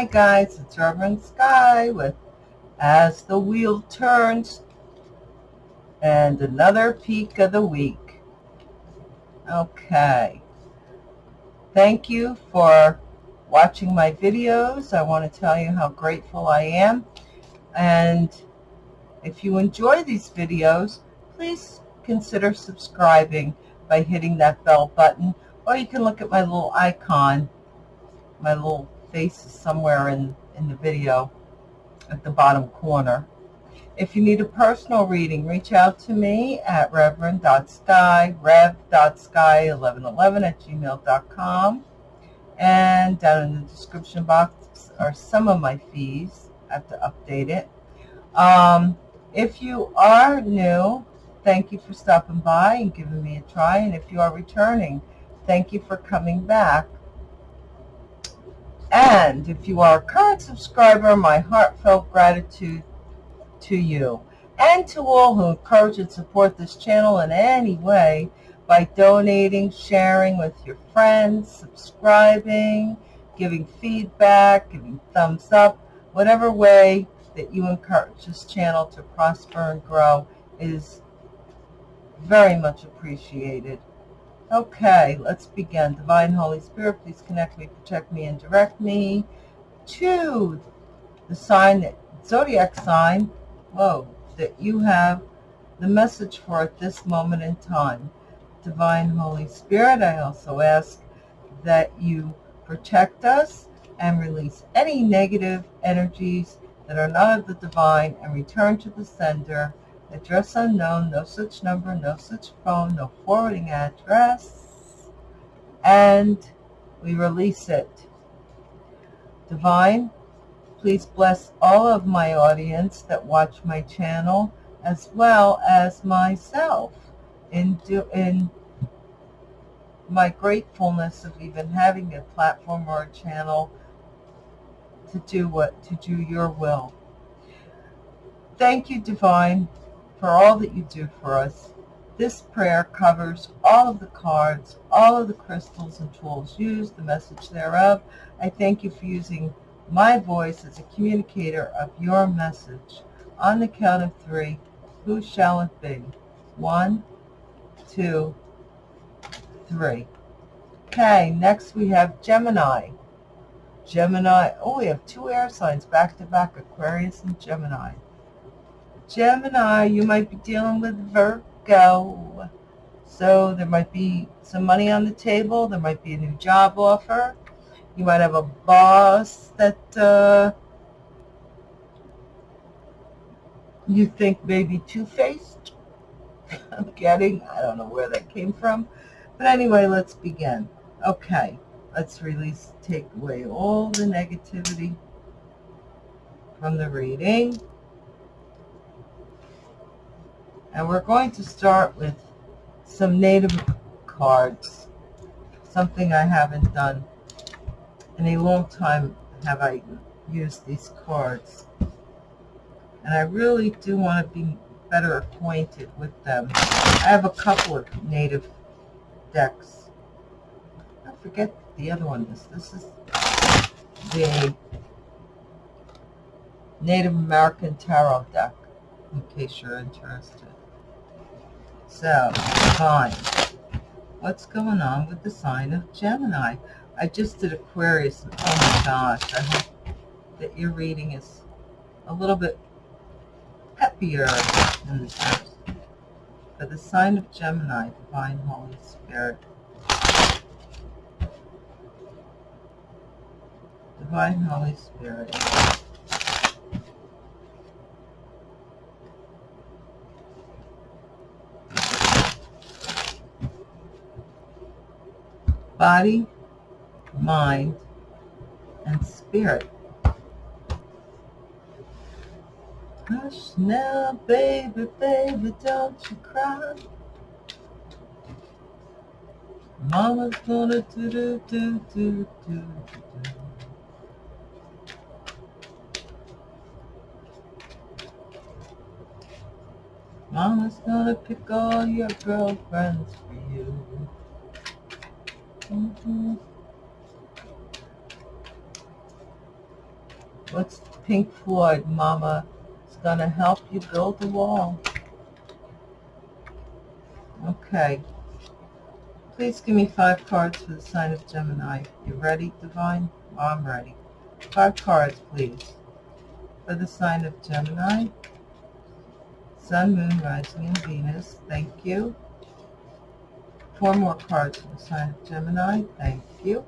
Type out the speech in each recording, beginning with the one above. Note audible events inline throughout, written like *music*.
Hi guys, it's Reverend Sky with As the Wheel Turns and another peek of the week. Okay. Thank you for watching my videos. I want to tell you how grateful I am. And if you enjoy these videos, please consider subscribing by hitting that bell button. Or you can look at my little icon. My little face is somewhere in, in the video at the bottom corner. If you need a personal reading, reach out to me at reverend.sky, rev.sky1111 at gmail.com. And down in the description box are some of my fees. I have to update it. Um, if you are new, thank you for stopping by and giving me a try. And if you are returning, thank you for coming back. And if you are a current subscriber, my heartfelt gratitude to you and to all who encourage and support this channel in any way by donating, sharing with your friends, subscribing, giving feedback, giving thumbs up, whatever way that you encourage this channel to prosper and grow is very much appreciated. Okay, let's begin. Divine Holy Spirit, please connect me, protect me, and direct me to the sign, that, zodiac sign whoa, that you have the message for at this moment in time. Divine Holy Spirit, I also ask that you protect us and release any negative energies that are not of the divine and return to the sender. Address unknown, no such number, no such phone, no forwarding address. And we release it. Divine, Please bless all of my audience that watch my channel as well as myself in, do, in my gratefulness of even having a platform or a channel to do what to do your will. Thank you, Divine, for all that you do for us. This prayer covers all of the cards, all of the crystals and tools used, the message thereof. I thank you for using my voice as a communicator of your message. On the count of three, who shall it be? One, two, three. Okay, next we have Gemini. Gemini, oh, we have two air signs back to back, Aquarius and Gemini. Gemini, you might be dealing with Virgo. So there might be some money on the table. There might be a new job offer. You might have a boss that uh, you think may be two-faced. *laughs* I'm getting, I don't know where that came from. But anyway, let's begin. Okay, let's release, take away all the negativity from the reading. And we're going to start with some native cards, something I haven't done in a long time have I used these cards. And I really do want to be better acquainted with them. I have a couple of native decks. I forget the other one is. This is the Native American Tarot deck, in case you're interested. So, fine. What's going on with the sign of Gemini? I just did Aquarius. Oh my gosh. I hope that your reading is a little bit happier than the first. For the sign of Gemini, Divine Holy Spirit. Divine Holy Spirit. Body, mind, and spirit. Hush now, baby, baby, don't you cry. Mama's gonna do do do do do do. Mama's gonna pick all your girlfriends for you. Mm -hmm. What's Pink Floyd, Mama? It's going to help you build the wall. Okay. Please give me five cards for the sign of Gemini. You ready, Divine? I'm ready. Five cards, please. For the sign of Gemini. Sun, Moon, Rising, and Venus. Thank you. Four more cards for the sign of Gemini. Thank you.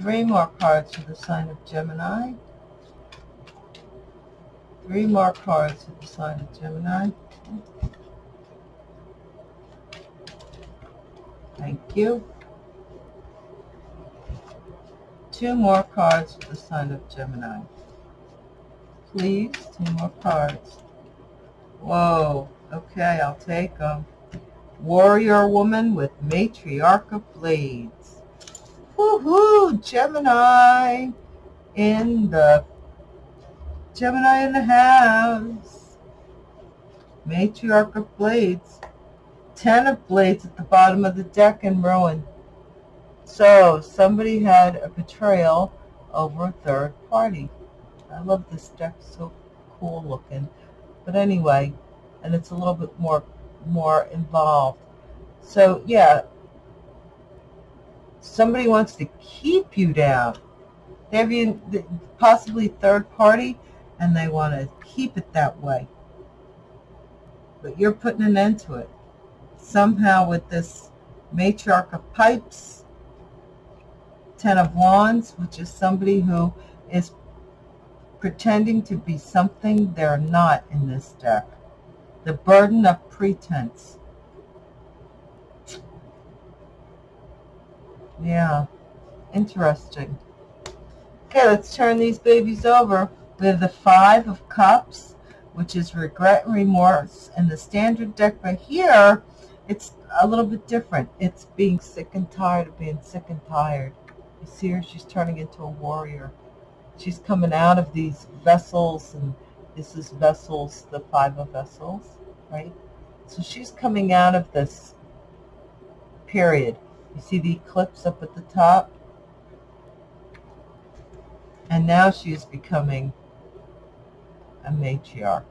Three more cards for the sign of Gemini. Three more cards for the sign of Gemini. Thank you. Two more cards for the sign of Gemini. Please, two more cards. Whoa, okay, I'll take them. Warrior woman with matriarch of blades. Woohoo, Gemini in the Gemini in the house. Matriarch of blades. Ten of blades at the bottom of the deck in ruin. So somebody had a betrayal over a third party. I love this deck, so cool looking. But anyway, and it's a little bit more more involved. So yeah, somebody wants to keep you down. They have you possibly third party, and they want to keep it that way. But you're putting an end to it. Somehow with this matriarch of pipes, ten of wands, which is somebody who is pretending to be something they're not in this deck. The burden of pretense. Yeah, interesting. Okay, let's turn these babies over. We have the Five of Cups, which is regret and remorse. And the standard deck right here, it's a little bit different. It's being sick and tired of being sick and tired. You see her? She's turning into a warrior. She's coming out of these vessels, and this is vessels, the Five of Vessels, right? So she's coming out of this period. You see the eclipse up at the top? And now she is becoming a matriarch.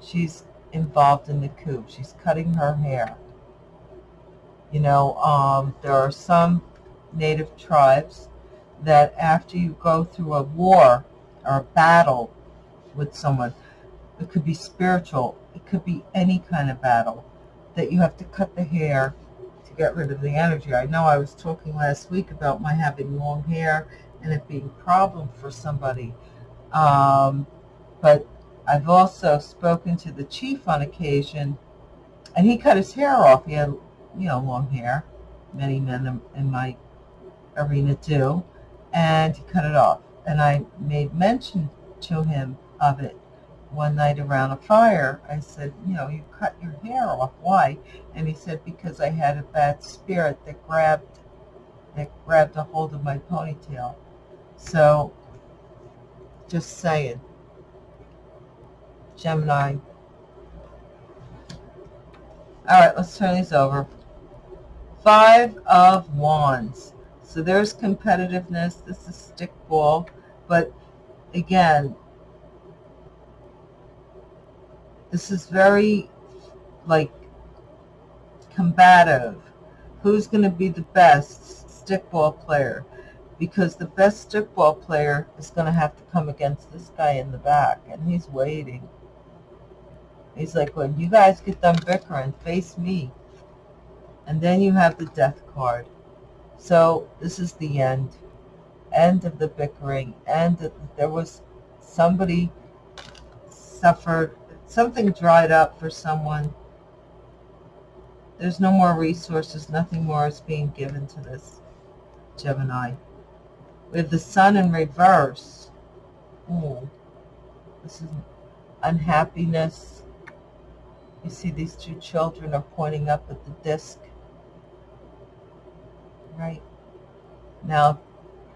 She's involved in the coup. She's cutting her hair. You know, um, there are some native tribes that after you go through a war or a battle with someone, it could be spiritual, it could be any kind of battle, that you have to cut the hair to get rid of the energy. I know I was talking last week about my having long hair and it being a problem for somebody. Um, but I've also spoken to the chief on occasion, and he cut his hair off. He had, you know, long hair. Many men in my arena do. And he cut it off. And I made mention to him of it one night around a fire. I said, you know, you cut your hair off. Why? And he said, because I had a bad spirit that grabbed, that grabbed a hold of my ponytail. So, just saying. Gemini. All right, let's turn these over. Five of Wands. So there's competitiveness. This is stickball. But again, this is very, like, combative. Who's going to be the best stickball player? Because the best stickball player is going to have to come against this guy in the back, and he's waiting. He's like, when you guys get done bickering, face me. And then you have the death card. So this is the end. End of the bickering. End there was somebody suffered, something dried up for someone. There's no more resources. Nothing more is being given to this Gemini. We have the sun in reverse. Ooh, this is unhappiness, you see these two children are pointing up at the disc. Right? Now,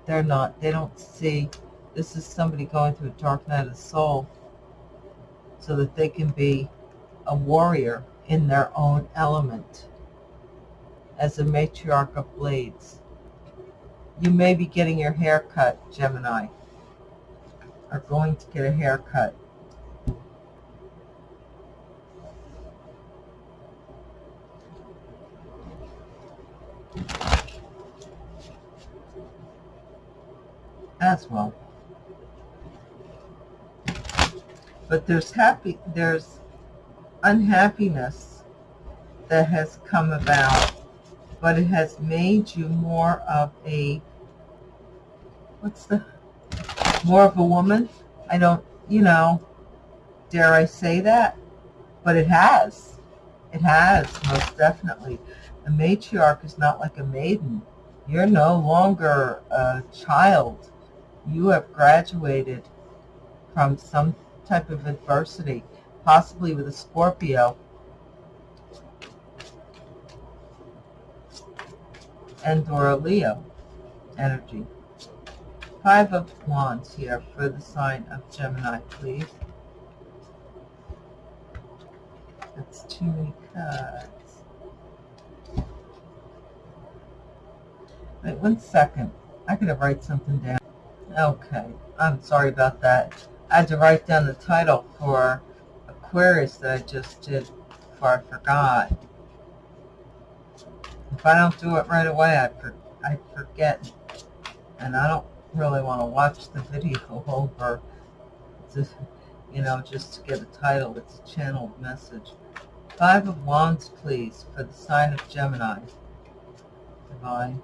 they're not. They don't see. This is somebody going through a dark night of the soul so that they can be a warrior in their own element as a matriarch of blades. You may be getting your hair cut, Gemini. are going to get a haircut. As well. But there's happy, there's unhappiness that has come about, but it has made you more of a, what's the, more of a woman. I don't, you know, dare I say that? But it has. It has, most definitely. A matriarch is not like a maiden. You're no longer a child. You have graduated from some type of adversity, possibly with a Scorpio. And or a Leo energy. Five of Wands here for the sign of Gemini, please. That's too many cards. Wait one second. I gotta write something down. Okay, I'm sorry about that. I had to write down the title for a Aquarius that I just did before I forgot. If I don't do it right away, I, for, I forget. And I don't really want to watch the video *laughs* over, to, you know, just to get a title. It's a channeled message. Five of Wands, please, for the sign of Gemini. Divine.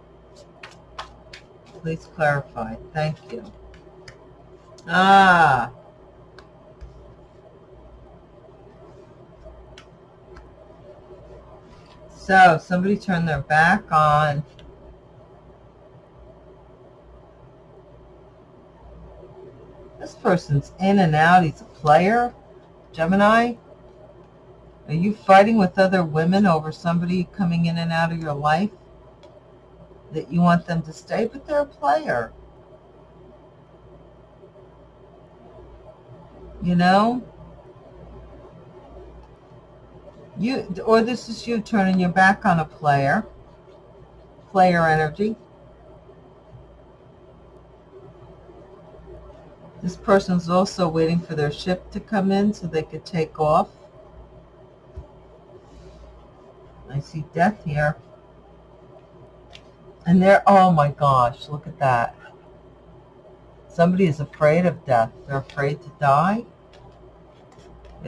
Please clarify. Thank you. Ah. So, somebody turned their back on This person's in and out. He's a player. Gemini. Are you fighting with other women over somebody coming in and out of your life? That you want them to stay, but they're a player. You know? You or this is you turning your back on a player. Player energy. This person's also waiting for their ship to come in so they could take off. I see death here. And they're, oh my gosh, look at that. Somebody is afraid of death. They're afraid to die.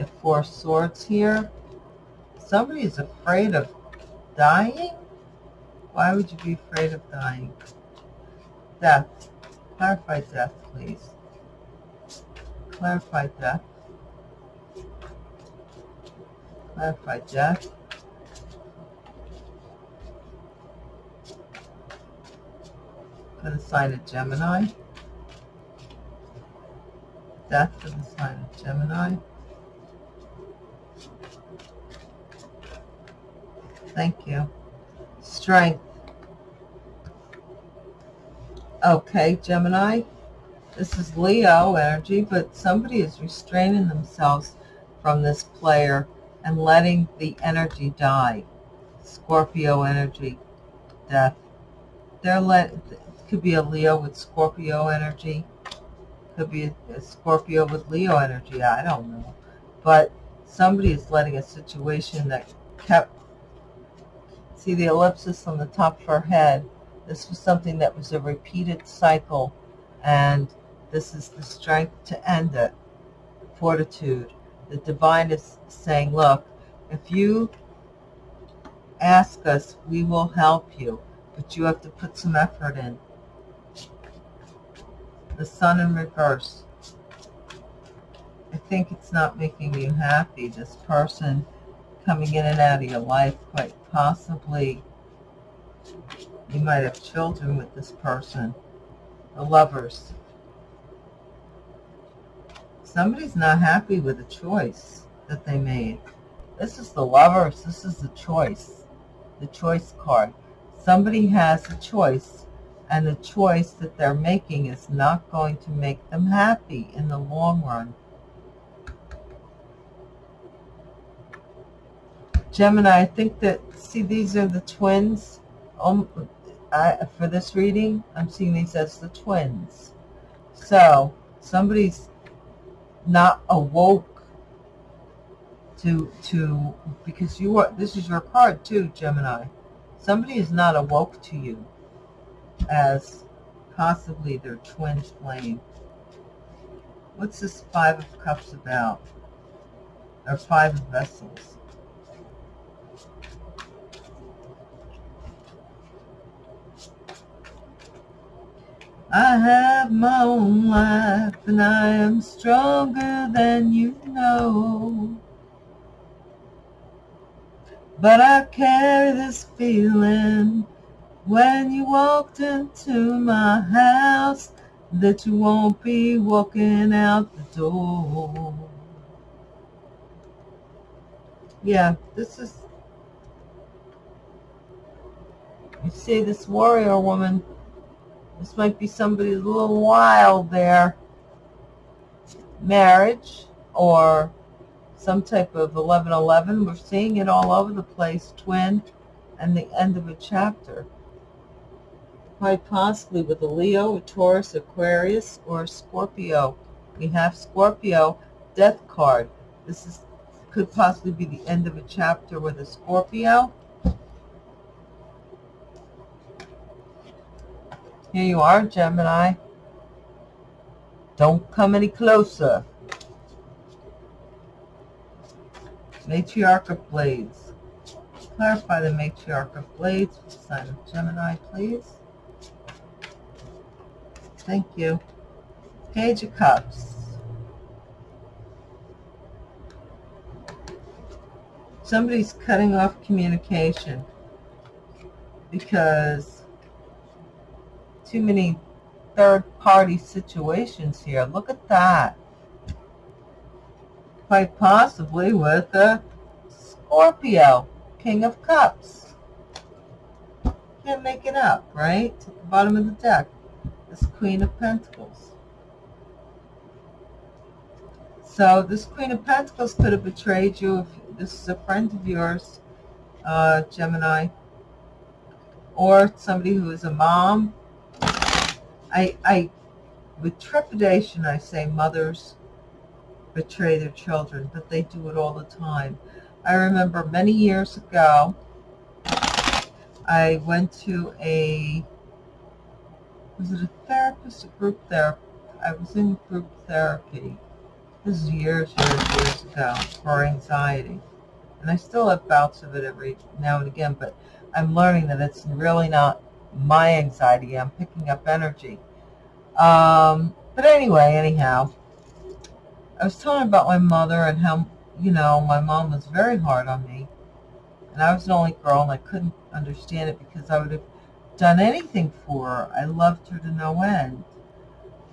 Four swords here. Somebody is afraid of dying? Why would you be afraid of dying? Death. Clarify death, please clarify death. Clarify that. For the sign of Gemini. Death for the sign of Gemini. Thank you. Strength. Okay, Gemini. This is Leo energy, but somebody is restraining themselves from this player and letting the energy die. Scorpio energy, death. They're let, could be a Leo with Scorpio energy. Could be a, a Scorpio with Leo energy. I don't know. But somebody is letting a situation that kept, see the ellipsis on the top of her head. This was something that was a repeated cycle and this is the strength to end it. Fortitude. The divine is saying, look, if you ask us, we will help you, but you have to put some effort in. The sun in reverse. I think it's not making you happy, this person coming in and out of your life, quite possibly you might have children with this person. The lovers. Somebody's not happy with the choice that they made. This is the lovers. This is the choice. The choice card. Somebody has a choice, and the choice that they're making is not going to make them happy in the long run. Gemini, I think that, see, these are the twins. Um, I, for this reading, I'm seeing these as the twins. So, somebody's not awoke to to because you are this is your card too gemini somebody is not awoke to you as possibly their twin flame what's this five of cups about or five of vessels I have my own life and I am stronger than you know. But I carry this feeling when you walked into my house that you won't be walking out the door. Yeah, this is, you see this warrior woman this might be somebody's little wild there. Marriage or some type of 1111. We're seeing it all over the place. Twin and the end of a chapter. Quite possibly with a Leo, a Taurus, Aquarius, or Scorpio. We have Scorpio, Death card. This is could possibly be the end of a chapter with a Scorpio Here you are, Gemini. Don't come any closer. Matriarch of Blades. Clarify the Matriarch of Blades the sign of Gemini, please. Thank you. Page of Cups. Somebody's cutting off communication because too many third-party situations here. Look at that. Quite possibly with a Scorpio, King of Cups. Can't make it up, right? At the bottom of the deck, this Queen of Pentacles. So this Queen of Pentacles could have betrayed you if this is a friend of yours, uh, Gemini, or somebody who is a mom I, I, with trepidation, I say mothers betray their children, but they do it all the time. I remember many years ago, I went to a, was it a therapist, a group therapy? I was in group therapy. This is years, years, years ago for anxiety. And I still have bouts of it every now and again, but I'm learning that it's really not my anxiety. I'm picking up energy. Um, but anyway, anyhow, I was telling about my mother and how, you know, my mom was very hard on me. And I was the only girl and I couldn't understand it because I would have done anything for her. I loved her to no end.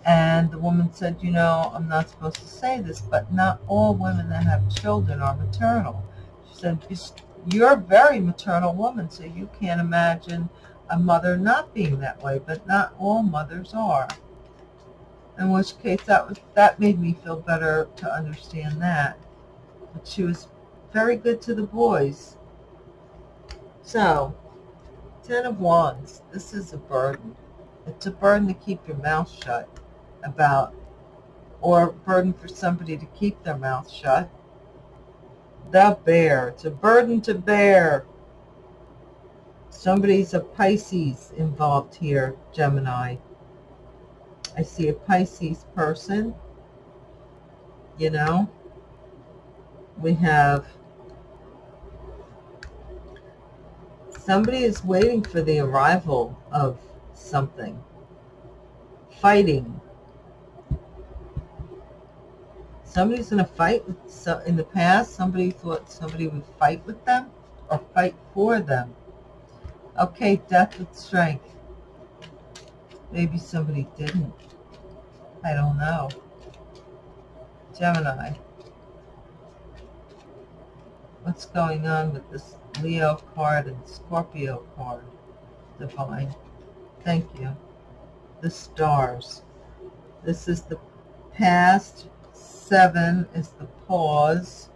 And the woman said, you know, I'm not supposed to say this, but not all women that have children are maternal. She said, you're a very maternal woman, so you can't imagine a mother not being that way, but not all mothers are. In which case that was that made me feel better to understand that. But she was very good to the boys. So, Ten of Wands, this is a burden. It's a burden to keep your mouth shut about, or a burden for somebody to keep their mouth shut. The bear, it's a burden to bear. Somebody's a Pisces involved here, Gemini. I see a Pisces person. You know, we have somebody is waiting for the arrival of something. Fighting. Somebody's going to fight with, so in the past, somebody thought somebody would fight with them or fight for them. Okay, death with strength. Maybe somebody didn't. I don't know. Gemini. What's going on with this Leo card and Scorpio card? Divine. Thank you. The stars. This is the past. Seven is the pause.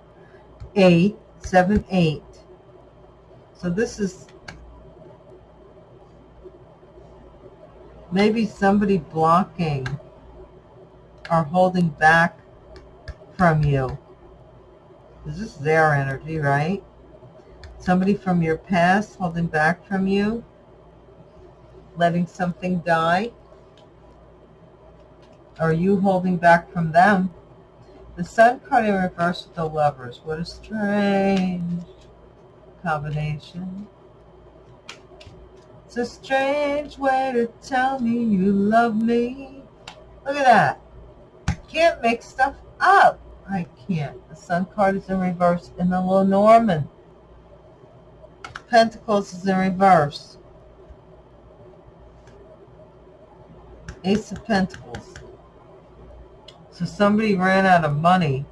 Eight. Seven, eight. So this is maybe somebody blocking or holding back from you. This is their energy, right? Somebody from your past holding back from you, letting something die. Are you holding back from them? The sun card in reverse with the lovers. What a strange combination. A strange way to tell me you love me. Look at that. Can't make stuff up. I can't. The sun card is in reverse in the Lenormand. Pentacles is in reverse. Ace of Pentacles. So somebody ran out of money.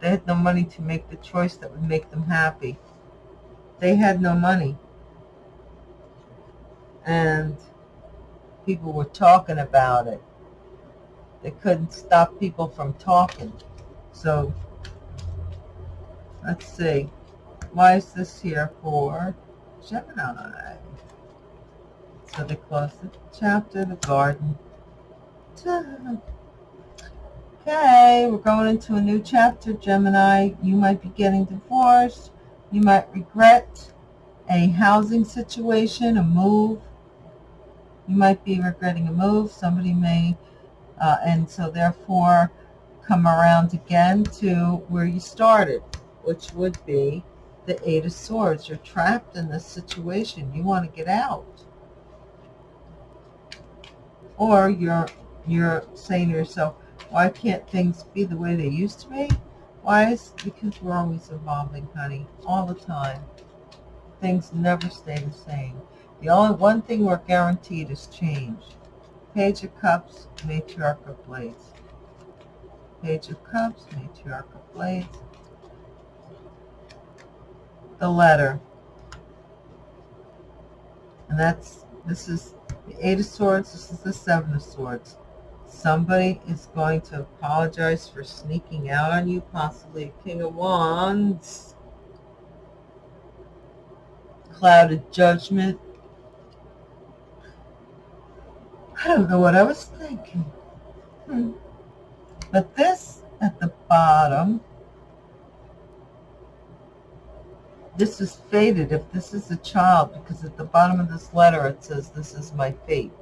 They had no money to make the choice that would make them happy. They had no money. And people were talking about it. They couldn't stop people from talking. So, let's see. Why is this here for Gemini? So they close the chapter, the garden. Okay, we're going into a new chapter, Gemini. You might be getting divorced. You might regret a housing situation, a move. You might be regretting a move. Somebody may, uh, and so therefore come around again to where you started, which would be the Eight of Swords. You're trapped in this situation. You want to get out. Or you're you're saying to yourself, why can't things be the way they used to be? Why is because we're always evolving, honey, all the time. Things never stay the same. The only one thing we're guaranteed is change. Page of Cups, Matriarch of Blades. Page of Cups, Matriarch of Blades. The letter. And that's, this is the Eight of Swords, this is the Seven of Swords. Somebody is going to apologize for sneaking out on you, possibly King of Wands. Clouded Judgment. I don't know what I was thinking. Hmm. But this at the bottom, this is fated if this is a child, because at the bottom of this letter it says, this is my fate.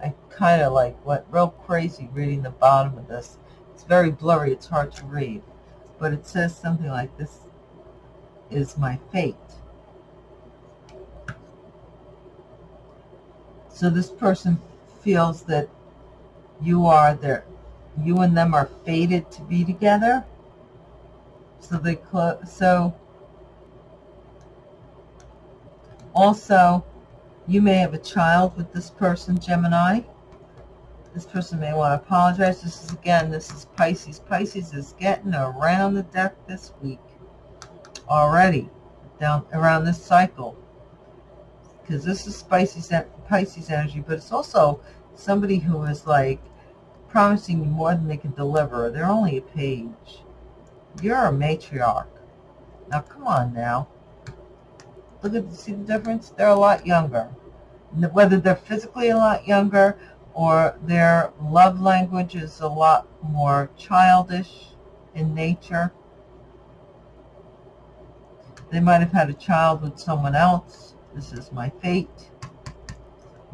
I kind of like went real crazy reading the bottom of this. It's very blurry. It's hard to read. But it says something like, this is my fate. So this person feels that you are their you and them are fated to be together. So they close. so also you may have a child with this person, Gemini. This person may want to apologize. This is again, this is Pisces. Pisces is getting around the deck this week already, down around this cycle. Because this is Pisces, Pisces energy, but it's also somebody who is like promising you more than they can deliver. They're only a page. You're a matriarch. Now, come on now. Look at, see the difference? They're a lot younger. Whether they're physically a lot younger or their love language is a lot more childish in nature. They might have had a child with someone else. This is my fate.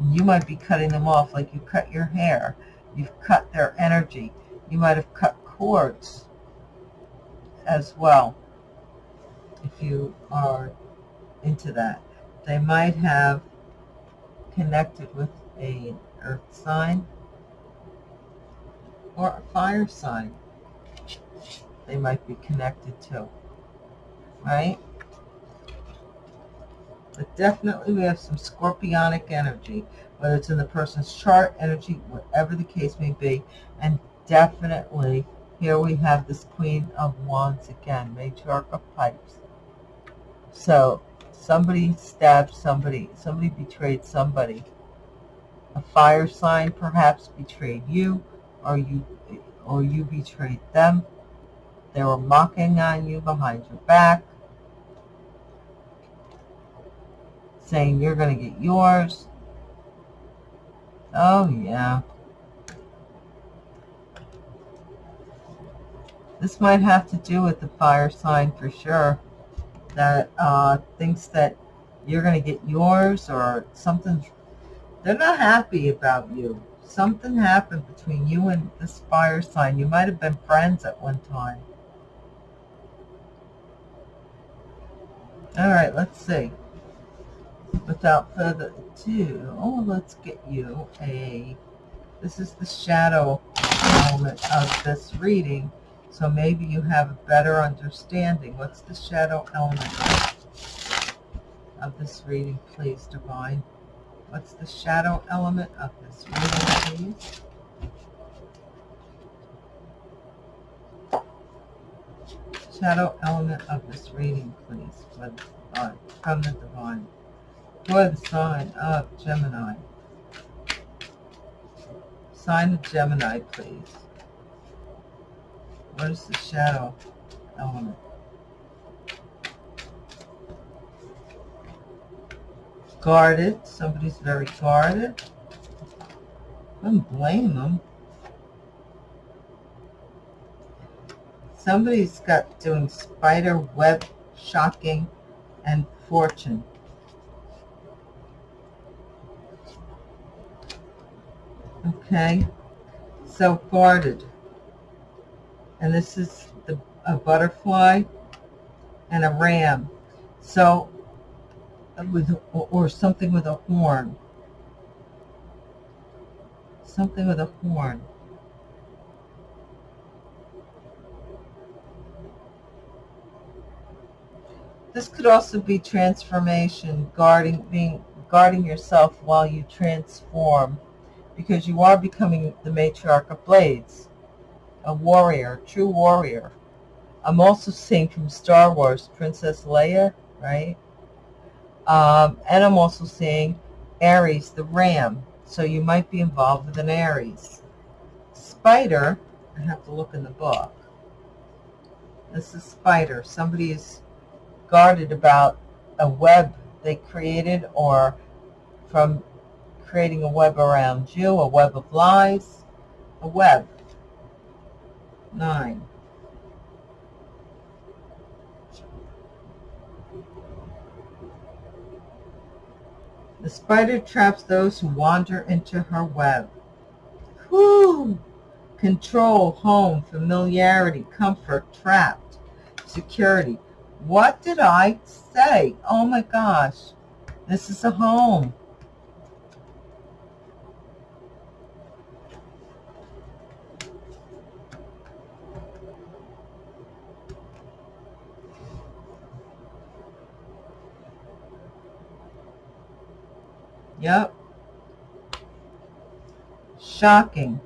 You might be cutting them off like you cut your hair. You've cut their energy. You might have cut cords as well if you are into that. They might have connected with a earth sign or a fire sign they might be connected to, right? But definitely we have some scorpionic energy, whether it's in the person's chart, energy, whatever the case may be. And definitely here we have this Queen of Wands again, Matriarch of Pipes. So somebody stabbed somebody, somebody betrayed somebody. A fire sign perhaps betrayed you, or you, or you betrayed them. They were mocking on you behind your back, saying you're going to get yours. Oh, yeah. This might have to do with the fire sign for sure. That uh, thinks that you're going to get yours or something. They're not happy about you. Something happened between you and this fire sign. You might have been friends at one time. All right, let's see. Without further ado, oh, let's get you a, this is the shadow element of this reading, so maybe you have a better understanding. What's the shadow element of this reading, please, Divine? What's the shadow element of this reading, please? Shadow element of this reading, please, from the Divine. The sign of Gemini. Sign of Gemini, please. What is the shadow element? guarded. Somebody's very guarded. I don't blame them. Somebody's got doing spider web shocking and fortune. Okay, so guarded. And this is the, a butterfly and a ram. So with or something with a horn. Something with a horn. This could also be transformation, guarding being guarding yourself while you transform, because you are becoming the matriarch of blades, a warrior, true warrior. I'm also seeing from Star Wars, Princess Leia, right? Um, and I'm also seeing Aries, the ram. So you might be involved with an Aries. Spider, I have to look in the book. This is spider. Somebody is guarded about a web they created or from creating a web around you, a web of lies, a web. Nine. The spider traps those who wander into her web. Whoo! Control, home, familiarity, comfort, trapped, security. What did I say? Oh my gosh. This is a home. Yep. Shocking.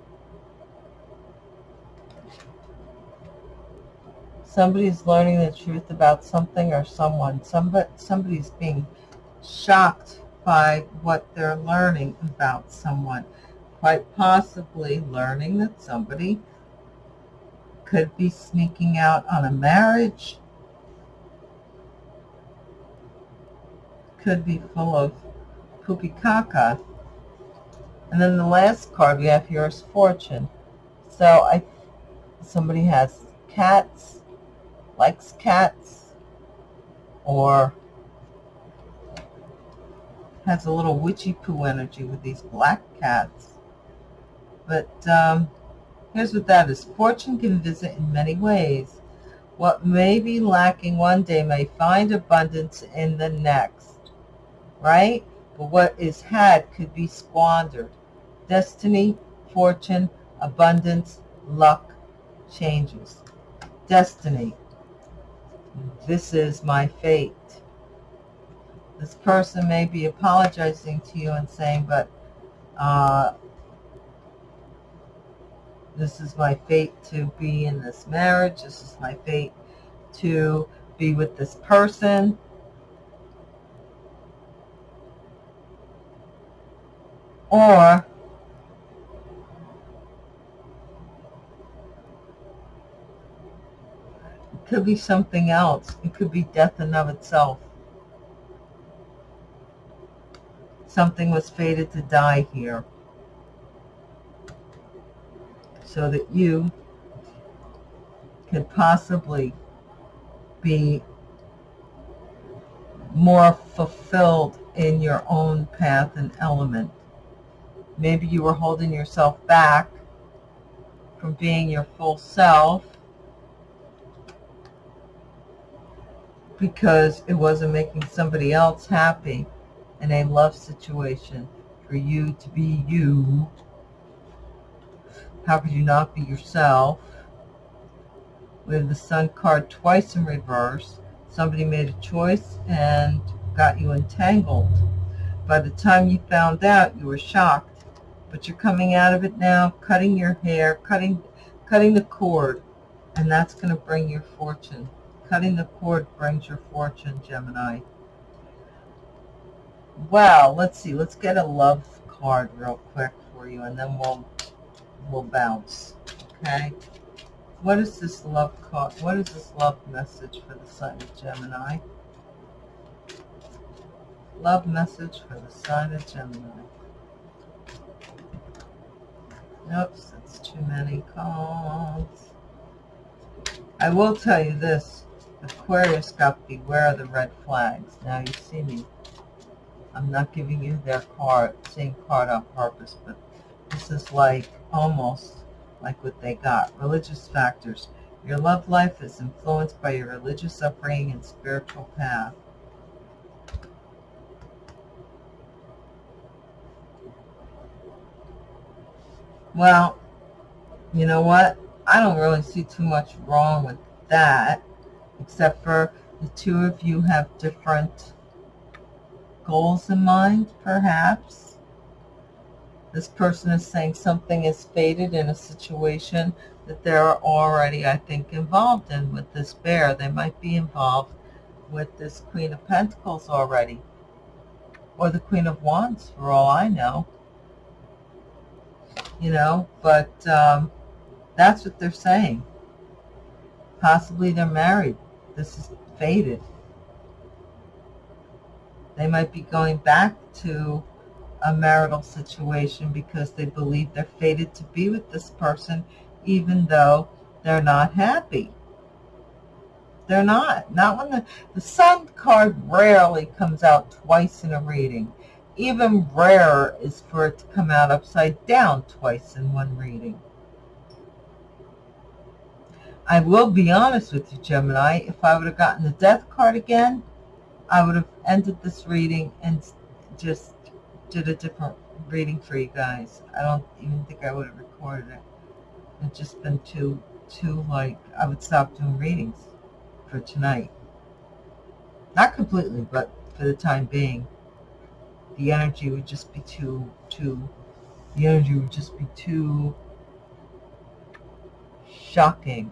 Somebody's learning the truth about something or someone. Somebody, somebody's being shocked by what they're learning about someone. Quite possibly learning that somebody could be sneaking out on a marriage, could be full of Pukikaka. And then the last card we have here is Fortune. So I, somebody has cats, likes cats, or has a little witchy poo energy with these black cats. But um, here's what that is. Fortune can visit in many ways. What may be lacking one day may find abundance in the next. Right? But what is had could be squandered. Destiny, fortune, abundance, luck, changes. Destiny. This is my fate. This person may be apologizing to you and saying, but uh, this is my fate to be in this marriage. This is my fate to be with this person. Or it could be something else. It could be death in of itself. Something was fated to die here so that you could possibly be more fulfilled in your own path and element. Maybe you were holding yourself back from being your full self because it wasn't making somebody else happy in a love situation for you to be you. How could you not be yourself? We have the sun card twice in reverse. Somebody made a choice and got you entangled. By the time you found out, you were shocked. But you're coming out of it now, cutting your hair, cutting, cutting the cord, and that's going to bring your fortune. Cutting the cord brings your fortune, Gemini. Well, let's see. Let's get a love card real quick for you, and then we'll we'll bounce. Okay. What is this love card? What is this love message for the sign of Gemini? Love message for the sign of Gemini. Oops, that's too many cards. I will tell you this. Aquarius got beware of the red flags. Now you see me. I'm not giving you their card, same card on purpose, but this is like almost like what they got. Religious factors. Your love life is influenced by your religious upbringing and spiritual path. Well, you know what? I don't really see too much wrong with that except for the two of you have different goals in mind, perhaps. This person is saying something is fated in a situation that they're already, I think, involved in with this bear. They might be involved with this Queen of Pentacles already. Or the Queen of Wands, for all I know. You know, but um, that's what they're saying. Possibly they're married. This is fated. They might be going back to a marital situation because they believe they're fated to be with this person even though they're not happy. They're not. Not when the, the sun card rarely comes out twice in a reading. Even rarer is for it to come out upside down twice in one reading. I will be honest with you, Gemini. If I would have gotten the death card again, I would have ended this reading and just did a different reading for you guys. I don't even think I would have recorded it. It's just been too, too like, I would stop doing readings for tonight. Not completely, but for the time being. The energy would just be too, too, the energy would just be too shocking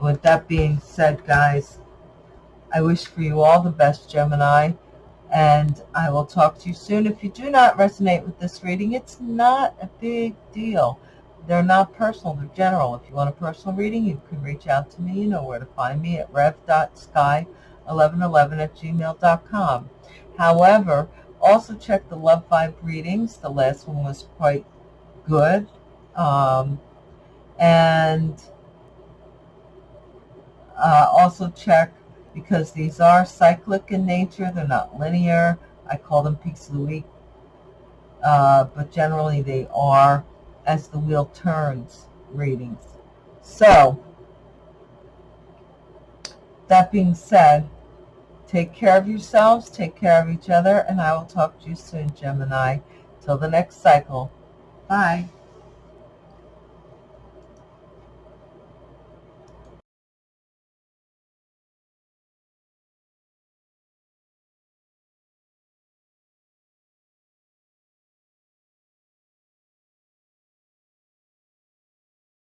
with that being said, guys, I wish for you all the best, Gemini, and I will talk to you soon. If you do not resonate with this reading, it's not a big deal. They're not personal, they're general. If you want a personal reading, you can reach out to me. You know where to find me at rev.sky1111 at gmail.com. However, also check the Love Vibe readings. The last one was quite good. Um, and uh, also check, because these are cyclic in nature, they're not linear. I call them peaks of the week. Uh, but generally they are as the wheel turns readings. So, that being said, take care of yourselves, take care of each other, and I will talk to you soon, Gemini. Till the next cycle. Bye.